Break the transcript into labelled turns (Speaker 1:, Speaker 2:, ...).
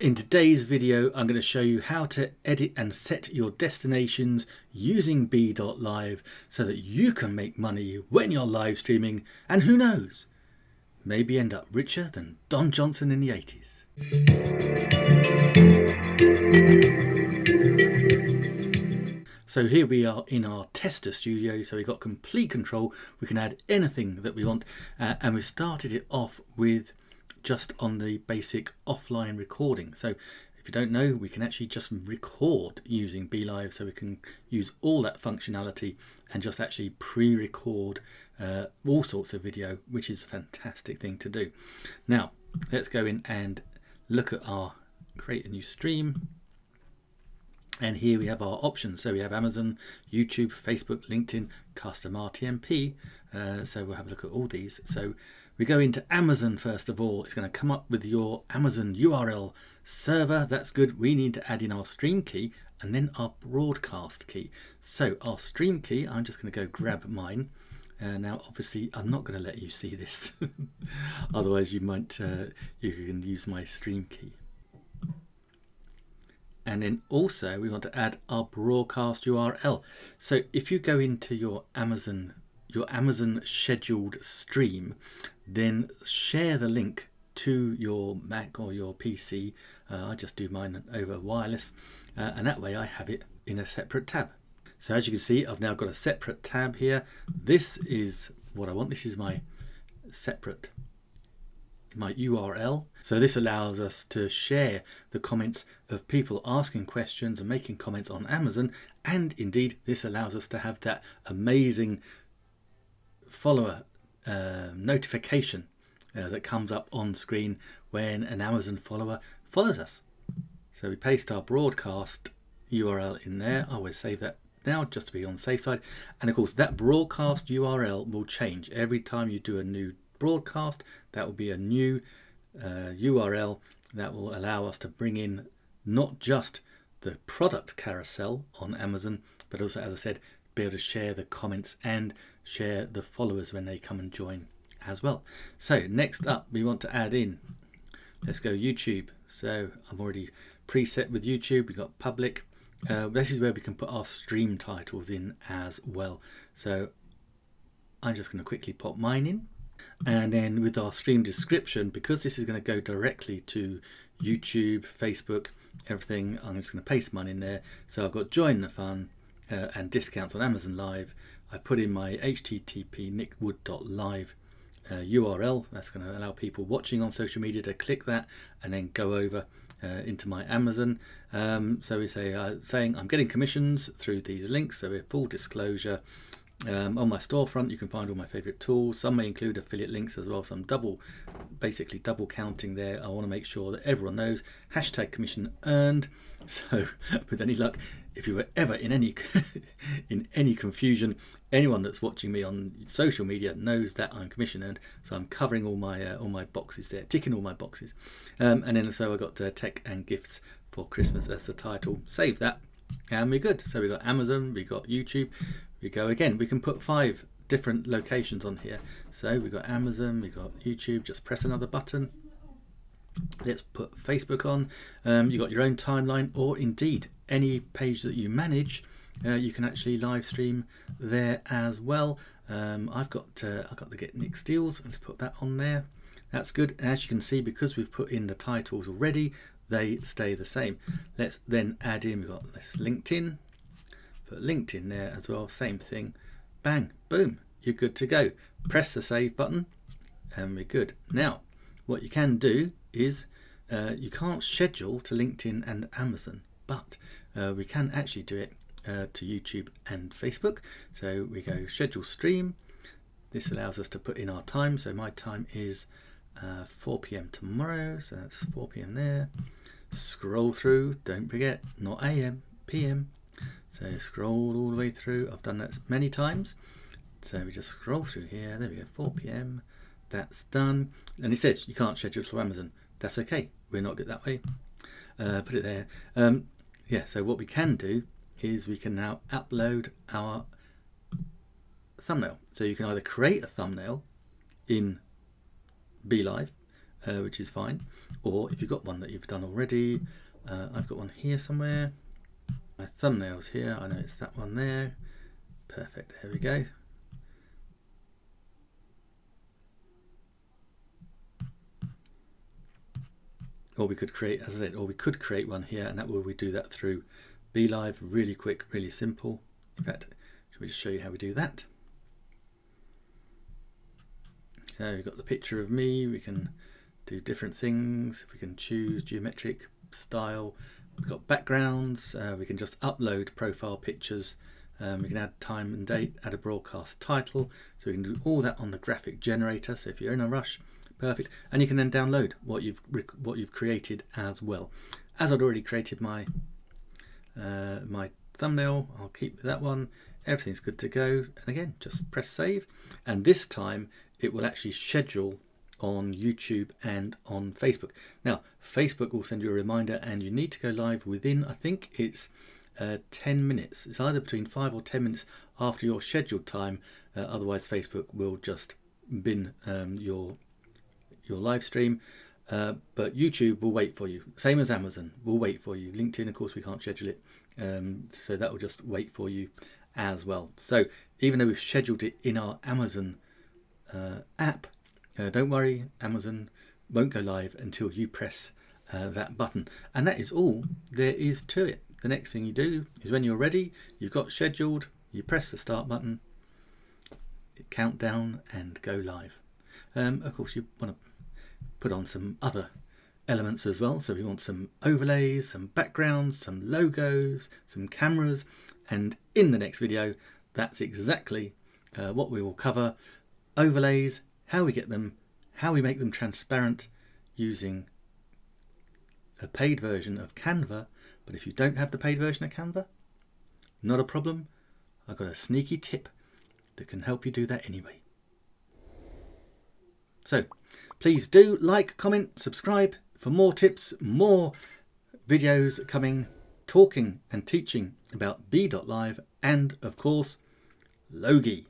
Speaker 1: In today's video, I'm going to show you how to edit and set your destinations using BeLive so that you can make money when you're live streaming and who knows, maybe end up richer than Don Johnson in the 80s. So here we are in our tester studio, so we've got complete control. We can add anything that we want uh, and we started it off with just on the basic offline recording. So if you don't know, we can actually just record using BeLive. So we can use all that functionality and just actually pre-record uh, all sorts of video, which is a fantastic thing to do. Now, let's go in and look at our create a new stream. And here we have our options. So we have Amazon, YouTube, Facebook, LinkedIn, custom RTMP. Uh, so we'll have a look at all these. So we go into Amazon first of all. It's going to come up with your Amazon URL server. That's good. We need to add in our stream key and then our broadcast key. So our stream key, I'm just going to go grab mine. Uh, now, obviously, I'm not going to let you see this. Otherwise, you might uh, you can use my stream key. And then also, we want to add our broadcast URL. So if you go into your Amazon your Amazon scheduled stream, then share the link to your Mac or your PC. Uh, I just do mine over wireless uh, and that way I have it in a separate tab. So as you can see, I've now got a separate tab here. This is what I want. This is my separate my URL. So this allows us to share the comments of people asking questions and making comments on Amazon. And indeed, this allows us to have that amazing follower uh, notification uh, that comes up on screen when an Amazon follower follows us. So we paste our broadcast URL in there. I always save that now just to be on the safe side. And of course that broadcast URL will change every time you do a new broadcast. That will be a new uh, URL that will allow us to bring in not just the product carousel on Amazon, but also, as I said, be able to share the comments and share the followers when they come and join as well. So next up we want to add in, let's go YouTube. So I'm already preset with YouTube, we've got public. Uh, this is where we can put our stream titles in as well. So I'm just going to quickly pop mine in. And then with our stream description, because this is going to go directly to YouTube, Facebook, everything, I'm just going to paste mine in there. So I've got join the fun, uh, and discounts on Amazon Live, I put in my http nickwood.live uh, URL. That's going to allow people watching on social media to click that and then go over uh, into my Amazon. Um, so we say uh, saying I'm getting commissions through these links. So we full disclosure. Um, on my storefront you can find all my favorite tools. Some may include affiliate links as well so I'm double basically double counting there. I want to make sure that everyone knows. Hashtag commission earned. So with any luck if you were ever in any in any confusion anyone that's watching me on social media knows that I'm commission earned. So I'm covering all my uh, all my boxes there ticking all my boxes. Um, and then so I got uh, tech and gifts for Christmas as the title. Save that and we're good. So we got Amazon we got YouTube we go again. We can put five different locations on here. So we've got Amazon we've got YouTube. Just press another button. Let's put Facebook on. Um, you've got your own timeline or indeed any page that you manage uh, you can actually live stream there as well. Um, I've got uh, I've got to get Nick Steels let's put that on there. That's good. As you can see because we've put in the titles already they stay the same. Let's then add in we've got this LinkedIn put LinkedIn there as well same thing bang boom you're good to go press the save button and we're good now what you can do is uh, you can't schedule to LinkedIn and Amazon but uh, we can actually do it uh, to YouTube and Facebook so we go schedule stream this allows us to put in our time so my time is uh, 4 p.m. tomorrow so that's 4 p.m. there scroll through don't forget not a.m. p.m. So scroll all the way through. I've done that many times. So we just scroll through here. There we go, 4 p.m. That's done. And it says you can't schedule to Amazon. That's okay. We're not good that way. Uh, put it there. Um, yeah, so what we can do is we can now upload our thumbnail. So you can either create a thumbnail in BeLive uh, which is fine. Or if you've got one that you've done already, uh, I've got one here somewhere. My thumbnail's here, I know it's that one there. Perfect, there we go. Or we could create, as I said, or we could create one here and that will we do that through BeLive, really quick, really simple. In fact, should we just show you how we do that? So we've got the picture of me, we can do different things, we can choose geometric style, we've got backgrounds, uh, we can just upload profile pictures, um, we can add time and date, add a broadcast title, so we can do all that on the graphic generator, so if you're in a rush, perfect, and you can then download what you've what you've created as well. As I'd already created my uh, my thumbnail, I'll keep that one, everything's good to go, and again, just press save, and this time it will actually schedule on YouTube and on Facebook. Now, Facebook will send you a reminder and you need to go live within, I think it's uh, 10 minutes. It's either between 5 or 10 minutes after your scheduled time, uh, otherwise Facebook will just bin um, your, your live stream. Uh, but YouTube will wait for you. Same as Amazon will wait for you. LinkedIn, of course, we can't schedule it. Um, so that will just wait for you as well. So even though we've scheduled it in our Amazon uh, app, uh, don't worry, Amazon won't go live until you press uh, that button. And that is all there is to it. The next thing you do is when you're ready, you've got scheduled, you press the start button, count down and go live. Um, of course, you want to put on some other elements as well. So we want some overlays, some backgrounds, some logos, some cameras. And in the next video, that's exactly uh, what we will cover. Overlays, how we get them, how we make them transparent using a paid version of Canva. But if you don't have the paid version of Canva, not a problem. I've got a sneaky tip that can help you do that anyway. So please do like, comment, subscribe for more tips, more videos coming, talking and teaching about Be.Live and of course, Logi.